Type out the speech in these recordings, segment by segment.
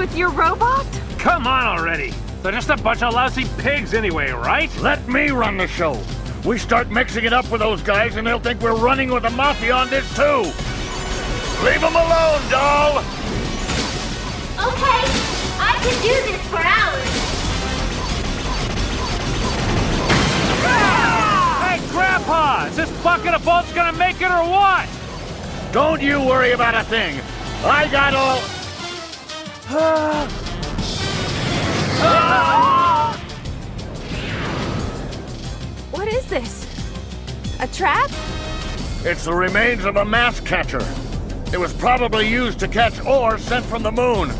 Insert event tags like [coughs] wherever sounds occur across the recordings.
with your robot? Come on already. They're just a bunch of lousy pigs anyway, right? Let me run the show. We start mixing it up with those guys and they'll think we're running with the Mafia on this too. Leave them alone, doll! Okay, I can do this for hours. Hey, Grandpa! Is this bucket of bolts gonna make it or what? Don't you worry about a thing. I got all... What is this? A trap? It's the remains of a mass catcher. It was probably used to catch ore sent from the moon.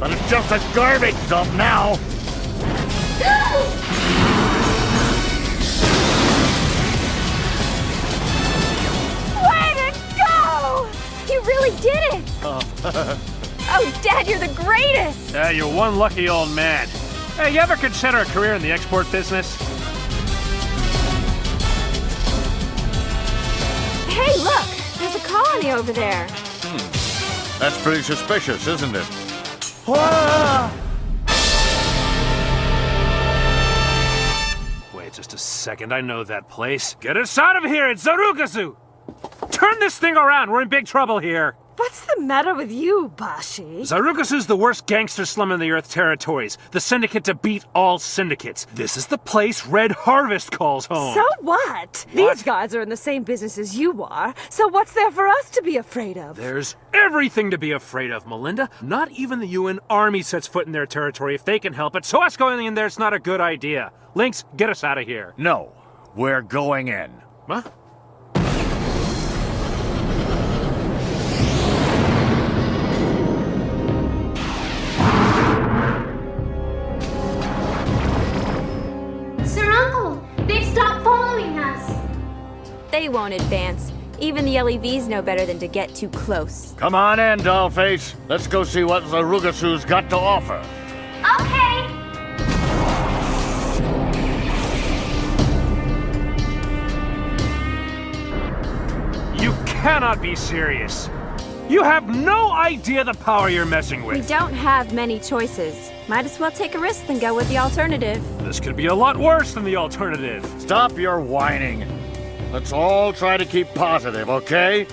But it's just a garbage dump now. [gasps] Way to go! You really did it! oh, [laughs] Oh, Dad, you're the greatest! Yeah, you're one lucky old man. Hey, you ever consider a career in the export business? Hey, look! There's a colony over there. Hmm. That's pretty suspicious, isn't it? Wait just a second, I know that place. Get us out of here, it's Zarugazu! Turn this thing around, we're in big trouble here. What's the matter with you, Bashi? Zarugazu's the worst gangster slum in the Earth territories, the syndicate to beat all syndicates. This is the place Red Harvest calls home. So what? These guys are in the same business as you are, so what's there for us to be afraid of? There's everything to be afraid of, Melinda. Not even the UN Army sets foot in their territory if they can help it, so us going in there's not a good idea. Links, get us out of here. No, we're going in. Huh? They won't advance. Even the LEVs know better than to get too close. Come on in, dollface. Let's go see what Zarugasu's got to offer. Okay. You cannot be serious. You have no idea the power you're messing with. We don't have many choices. Might as well take a risk than go with the alternative. This could be a lot worse than the alternative. Stop your whining. Let's all try to keep positive, okay?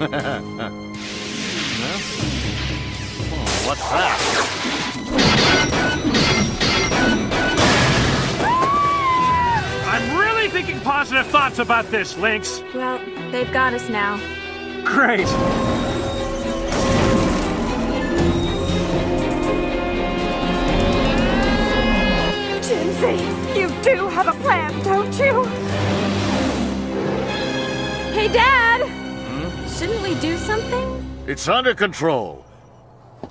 [laughs] Oh, what's that? I'm really thinking positive thoughts about this, Links. Well, they've got us now. Great. Jinsey, you do have a plan, don't you? Hey, Dad! Hmm? Shouldn't we do something? It's under control.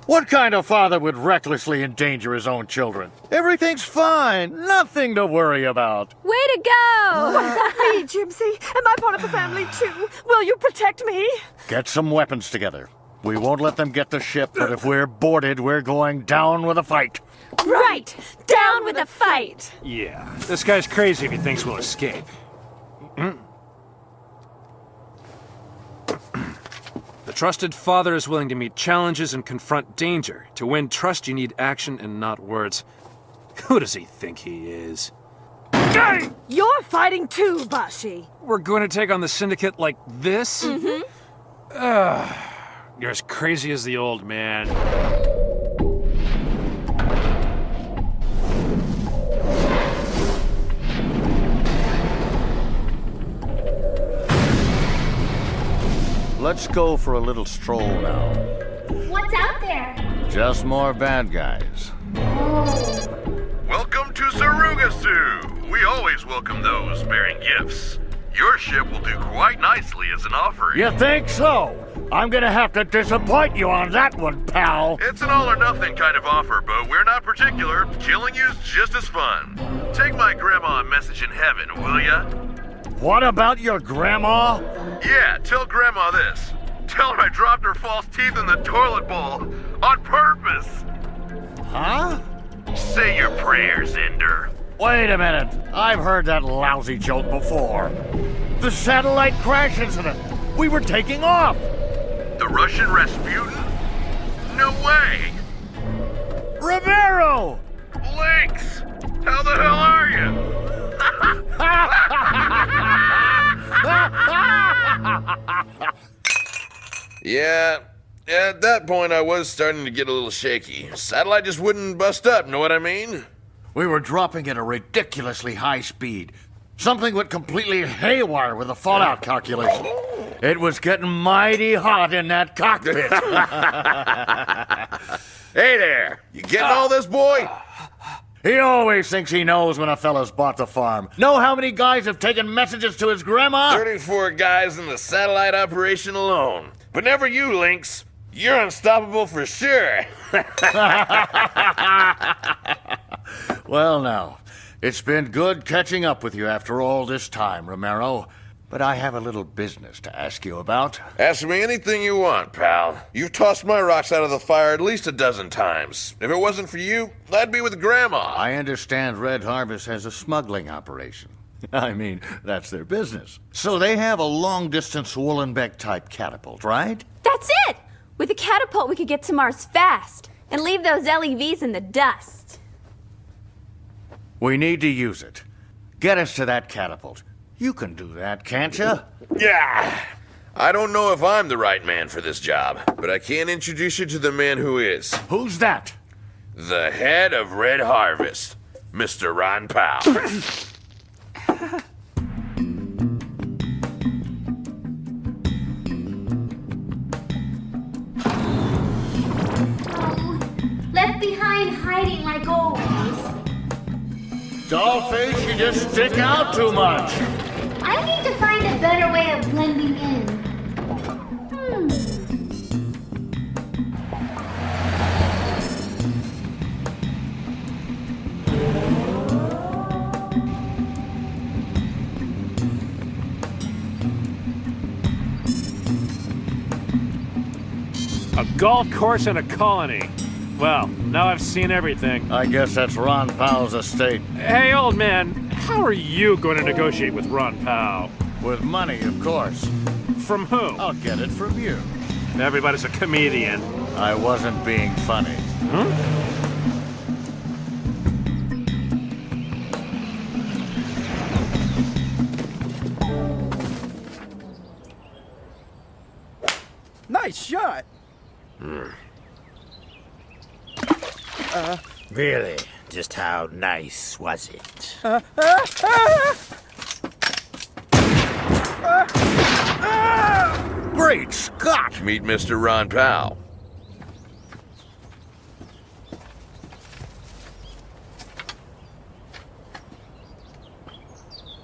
What kind of father would recklessly endanger his own children? Everything's fine. Nothing to worry about. Way to go! What about me, Jimsy? Am I part of the family too? Will you protect me? Get some weapons together. We won't let them get the ship, but if we're boarded, we're going down with a fight. Right! Down with the fight! Yeah, this guy's crazy if he thinks we'll escape. [clears throat] The trusted father is willing to meet challenges and confront danger. To win trust, you need action and not words. Who does he think he is? You're fighting too, Bashi. We're going to take on the syndicate like this? Mm-hmm. you're as crazy as the old man. Let's go for a little stroll now. What's out there? Just more bad guys. Oh. Welcome to Zarugasu! We always welcome those bearing gifts. Your ship will do quite nicely as an offering. You think so? I'm gonna have to disappoint you on that one, pal. It's an all or nothing kind of offer, but we're not particular. Killing you's just as fun. Take my grandma a message in heaven, will ya? What about your grandma? Yeah, tell grandma this. Tell her I dropped her false teeth in the toilet bowl. On purpose. Huh? Say your prayers, Ender. Wait a minute. I've heard that lousy joke before. The satellite crash incident. We were taking off! The Russian Rasputin? No way! Romero! Links! How the hell are you? [laughs] yeah, at that point I was starting to get a little shaky. Satellite just wouldn't bust up, know what I mean? We were dropping at a ridiculously high speed. Something went completely haywire with the fallout calculation. It was getting mighty hot in that cockpit. [laughs] Hey there! You getting all this, boy? [laughs] he always thinks he knows when a fella's bought the farm. Know how many guys have taken messages to his grandma? 34 guys in the satellite operation alone. But never you, Links. You're unstoppable for sure. [laughs] Well, now, it's been good catching up with you after all this time, Romero. But I have a little business to ask you about. Ask me anything you want, pal. You've tossed my rocks out of the fire at least a dozen times. If it wasn't for you, I'd be with Grandma. I understand Red Harvest has a smuggling operation. [laughs] I mean, that's their business. So they have a long distance Wollenbeck type catapult, right? That's it! With a catapult, we could get to Mars fast and leave those LEVs in the dust. We need to use it. Get us to that catapult. You can do that, can't you? Yeah. I don't know if I'm the right man for this job, but I can introduce you to the man who is. Who's that? The head of Red Harvest, Mr. Ron Powell. [coughs] Oh, left behind hiding like always. Dollface, you just stick out too much. I need to find a better way of blending in. Hmm. A golf course and a colony. Well, now I've seen everything. I guess that's Ron Powell's estate. Hey, old man, how are you going to negotiate with Ron Powell? With money, of course. From who? I'll get it from you. Everybody's a comedian. I wasn't being funny. Huh? Nice shot. Uh. Really? Just how nice was it? Great Scott! Meet Mr. Ron Powell.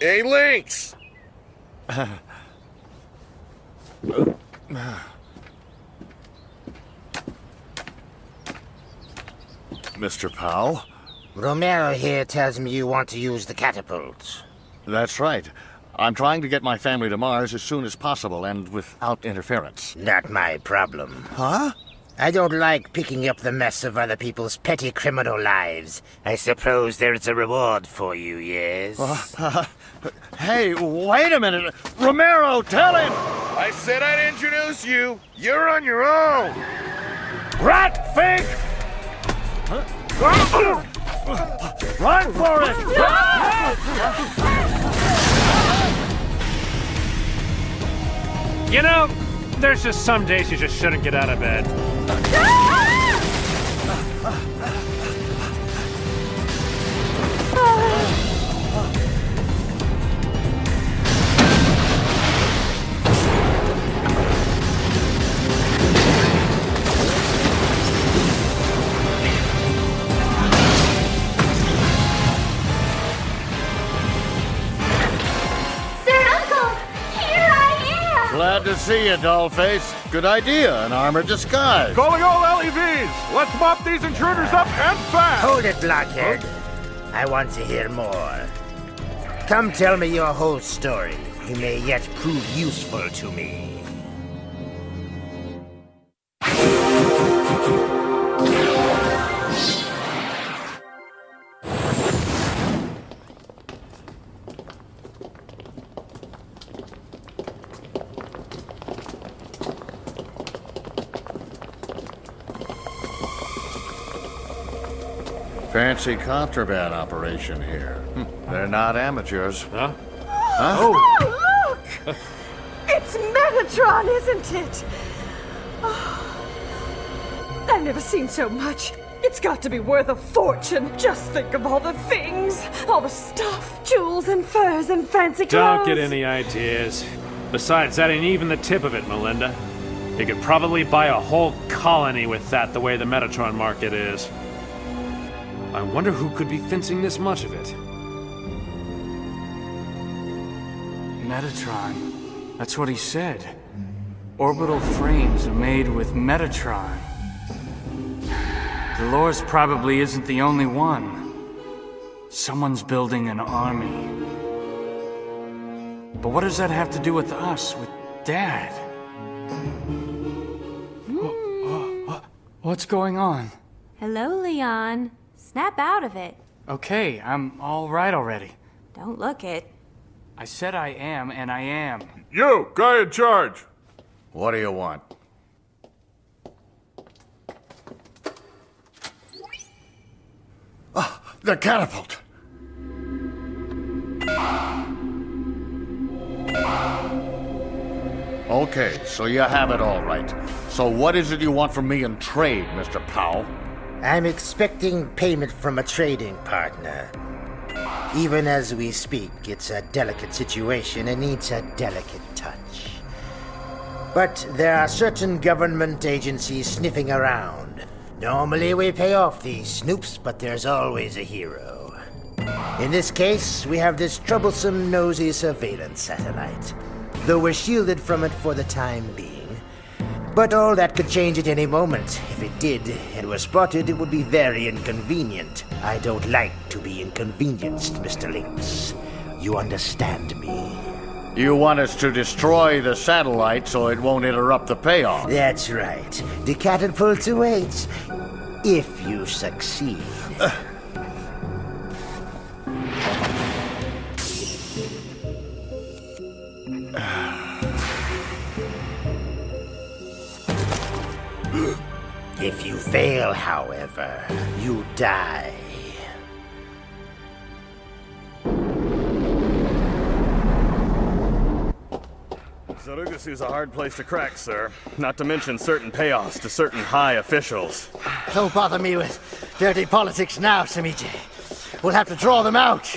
Hey, Links! Mr. Powell? Romero here tells me you want to use the catapults. That's right. I'm trying to get my family to Mars as soon as possible and without interference. Not my problem. Huh? I don't like picking up the mess of other people's petty criminal lives. I suppose there's a reward for you, yes? [laughs] Hey, wait a minute. Romero, tell him! I said I'd introduce you. You're on your own. Rat fink! [laughs] Run for it! You know, there's just some days you just shouldn't get out of bed. To see you, Dollface. Good idea, an armored disguise. Calling all LEVs. Let's mop these intruders up and fast. Hold it, blockhead. I want to hear more. Come tell me your whole story. You may yet prove useful to me. Fancy contraband operation here. Hmm, They're not amateurs. Huh? Oh, look! It's Metatron, isn't it? Oh, I've never seen so much. It's got to be worth a fortune. Just think of all the things, all the stuff, jewels and furs and fancy clothes. Don't get any ideas. Besides, that ain't even the tip of it, Melinda. You could probably buy a whole colony with that the way the Metatron market is. I wonder who could be fencing this much of it. Metatron. That's what he said. Orbital frames are made with Metatron. Dolores probably isn't the only one. Someone's building an army. But what does that have to do with us, with Dad? What's going on? Hello, Leon. Snap out of it. Okay, I'm all right already. Don't look it. I said I am, and I am. You, guy in charge. What do you want? Ah, the catapult! Okay, so you have it all right. So what is it you want from me in trade, Mr. Powell? I'm expecting payment from a trading partner. Even as we speak, it's a delicate situation and needs a delicate touch. But there are certain government agencies sniffing around. Normally we pay off these snoops, but there's always a hero. In this case, we have this troublesome, nosy surveillance satellite. Though we're shielded from it for the time being. But all that could change at any moment. If it did, and were spotted, it would be very inconvenient. I don't like to be inconvenienced, Mr. Links. You understand me? You want us to destroy the satellite so it won't interrupt the payoff. That's right. The catapult awaits. If you succeed. Uh, If you fail, however, you die. Zarugas is a hard place to crack, sir. Not to mention certain payoffs to certain high officials. Don't bother me with dirty politics now, Samiji. We'll have to draw them out.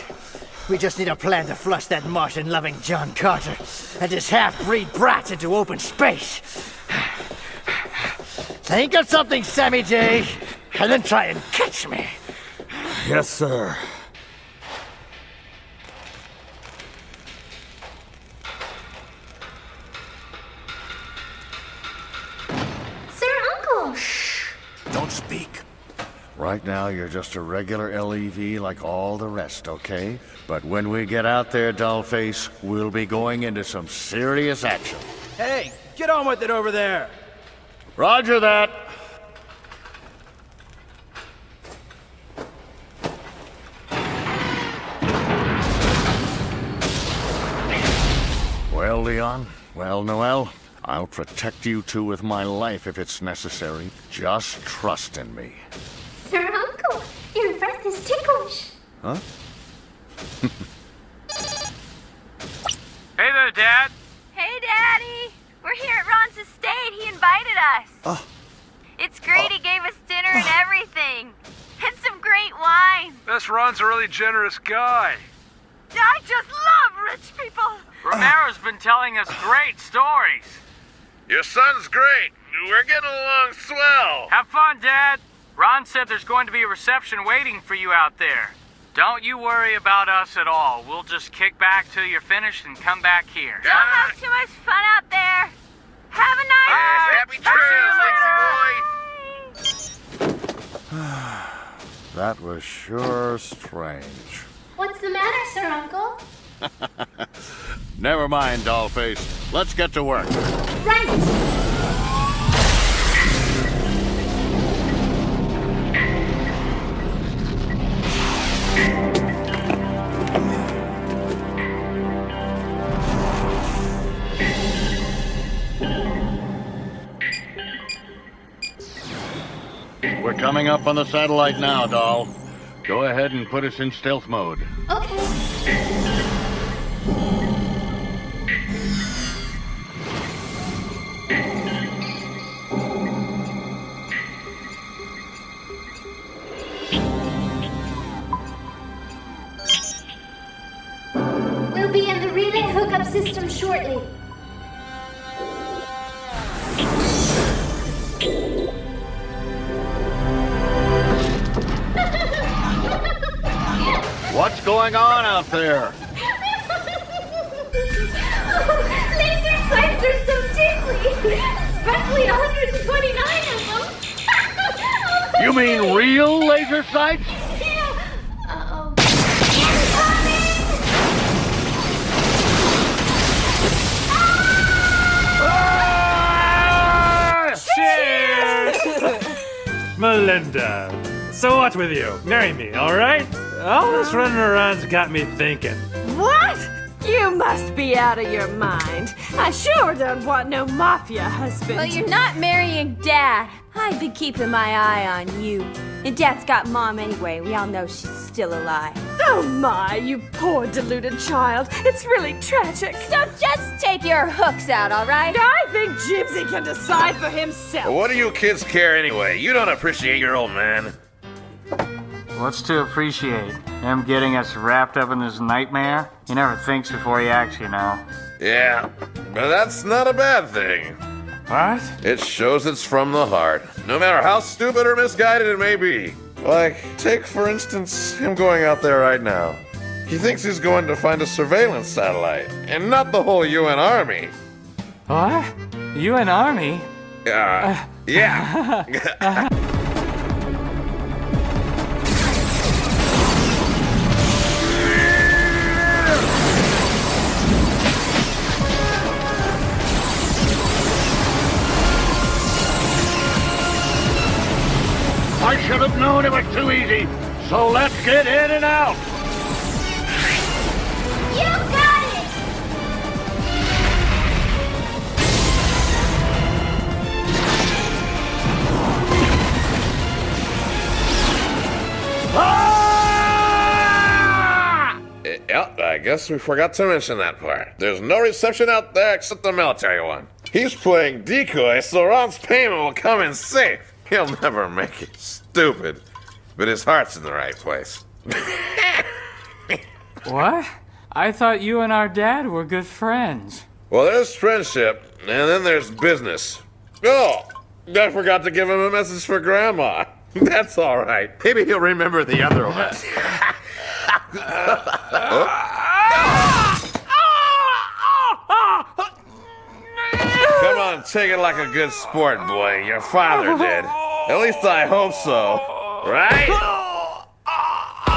We just need a plan to flush that Martian-loving John Carter and his half-breed brat into open space. Think of something, Sammy J, and then try and catch me. Yes, sir. Sir Uncle! Shh! Don't speak. Right now, you're just a regular LEV like all the rest, okay? But when we get out there, Dollface, we'll be going into some serious action. Hey, get on with it over there. Roger that. Well, Leon, well, Noel, I'll protect you two with my life if it's necessary. Just trust in me. Sir Uncle, your breath is ticklish. Huh? Hey there, Dad. Hey, Daddy! We're here at Ron's estate. He invited us. Oh. It's great. He oh. gave us dinner and oh. everything. And some great wine. This Ron's a really generous guy. I just love rich people. Romero's been telling us great stories. Your son's great. We're getting along swell. Have fun, Dad. Ron said there's going to be a reception waiting for you out there. Don't you worry about us at all. We'll just kick back till you're finished and come back here. Don't have too much fun out there. Have a nice ah, Bye. Happy I'll see you trails, Lexi boy. [sighs] That was sure strange. What's the matter, Sir Uncle? [laughs] Never mind, Dollface. Let's get to work. Right! Coming up on the satellite now, Doll. Go ahead and put us in stealth mode. Okay. We'll be in the relay hookup system shortly. What's going on out there? [laughs] Laser sights are so tickly, especially 129 of them. [laughs] You mean real laser sights? Yeah. Uh-oh. Ah, Melinda, so what with you? Marry me, alright? All this running around's got me thinking. What? You must be out of your mind. I sure don't want no mafia husband. Well, you're not marrying Dad. I've been keeping my eye on you. And Dad's got Mom anyway. We all know she's still alive. Oh my, you poor deluded child. It's really tragic. So just take your hooks out, all right? I think Gypsy can decide for himself. What do you kids care anyway? You don't appreciate your old man. What's to appreciate? Him getting us wrapped up in this nightmare? He never thinks before he acts, you know. Yeah, but that's not a bad thing. What? It shows it's from the heart, no matter how stupid or misguided it may be. Like, take for instance him going out there right now. He thinks he's going to find a surveillance satellite, and not the whole UN army. What? UN army? Uh, yeah. [laughs] [laughs] should it was too easy. So let's get in and out. You got it! Ah! Eh, yep, I guess we forgot to mention that part. There's no reception out there except the military one. He's playing decoy, so Ron's payment will come in safe. He'll never make it. Stupid. But his heart's in the right place. [laughs] What? I thought you and our dad were good friends. Well, there's friendship, and then there's business. Oh, I forgot to give him a message for Grandma. [laughs] That's all right. Maybe he'll remember the other one. [laughs] Come on, take it like a good sport, boy. Your father did. At least I hope so. Right?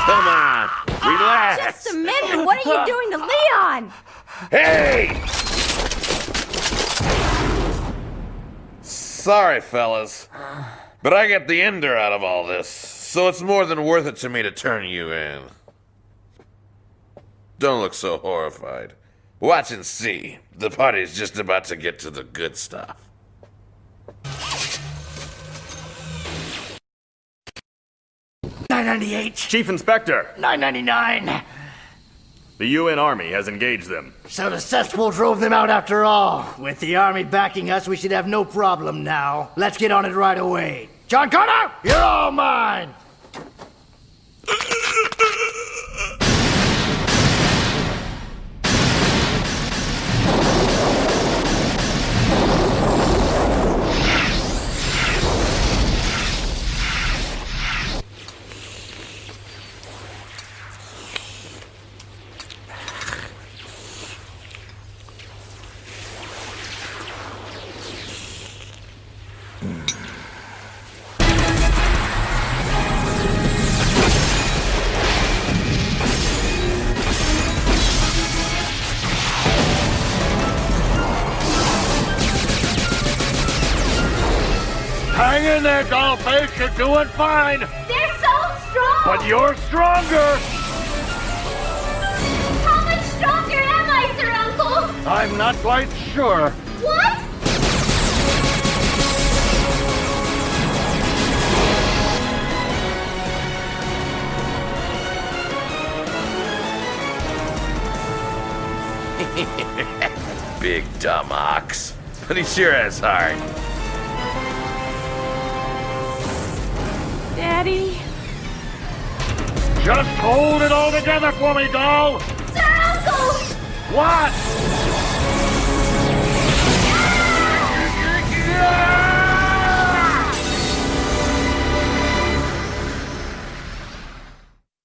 Come on, relax. Just a minute. What are you doing to Leon? Hey! Sorry, fellas. But I get the ender out of all this, so it's more than worth it to me to turn you in. Don't look so horrified. Watch and see. The party's just about to get to the good stuff. Nine ninety-eight. Chief Inspector, Nine ninety-nine. the UN Army has engaged them. So the cesspool drove them out after all. With the army backing us, we should have no problem now. Let's get on it right away. John Connor, you're all mine. [laughs] in there, dollface. You're doing fine. They're so strong. But you're stronger. How much stronger am I, Sir Uncle? I'm not quite sure. What? [laughs] Big dumb ox. But he sure has heart. Daddy? Just hold it all together for me, doll! Sir Uncle! What? Ah!